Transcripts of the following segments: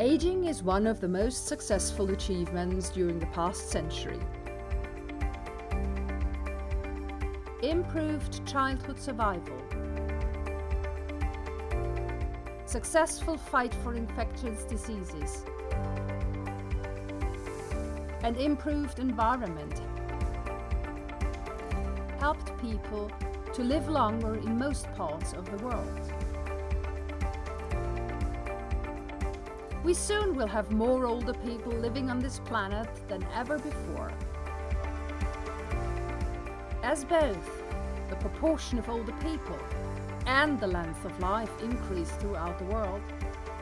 Aging is one of the most successful achievements during the past century. Improved childhood survival. Successful fight for infectious diseases. An improved environment helped people to live longer in most parts of the world. We soon will have more older people living on this planet than ever before. As both the proportion of older people and the length of life increase throughout the world,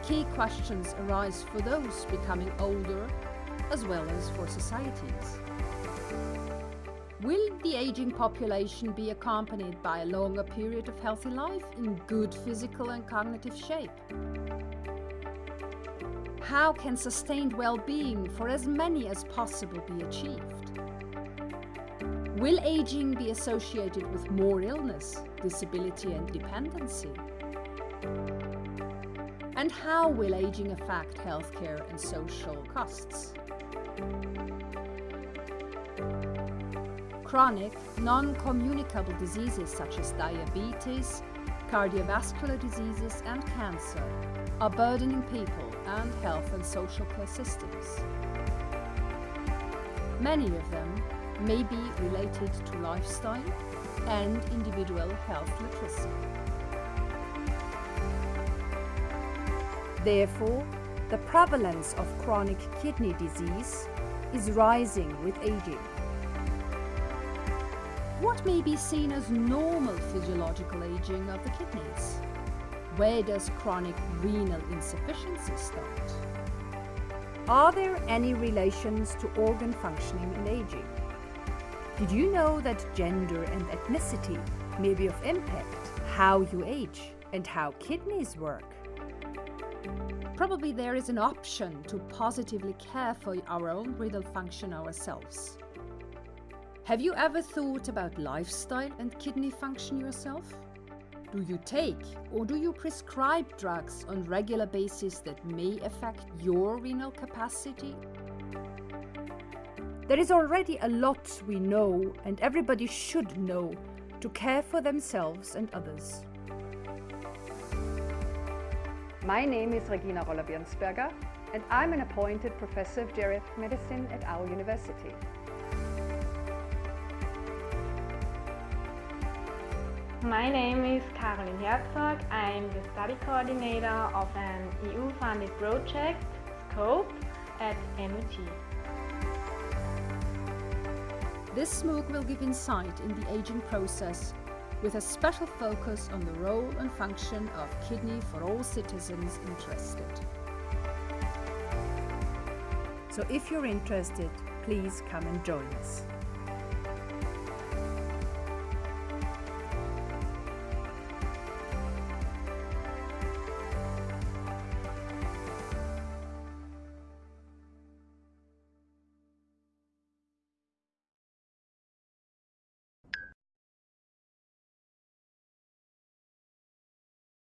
key questions arise for those becoming older as well as for societies. Will the aging population be accompanied by a longer period of healthy life in good physical and cognitive shape? How can sustained well-being for as many as possible be achieved? Will aging be associated with more illness, disability and dependency? And how will aging affect healthcare and social costs? Chronic, non-communicable diseases such as diabetes, cardiovascular diseases and cancer are burdening people and health and social care systems. Many of them may be related to lifestyle and individual health literacy. Therefore, the prevalence of chronic kidney disease is rising with aging. What may be seen as normal physiological aging of the kidneys? Where does chronic renal insufficiency start? Are there any relations to organ functioning and aging? Did you know that gender and ethnicity may be of impact how you age and how kidneys work? Probably there is an option to positively care for our own renal function ourselves. Have you ever thought about lifestyle and kidney function yourself? Do you take or do you prescribe drugs on regular basis that may affect your renal capacity? There is already a lot we know and everybody should know to care for themselves and others. My name is Regina Roller-Wirnsberger and I'm an appointed Professor of Geriatric Medicine at our university. My name is Caroline Herzog. I'm the study coordinator of an EU-funded project, SCOPE, at MUT. This MOOC will give insight in the aging process with a special focus on the role and function of kidney for all citizens interested. So if you're interested, please come and join us.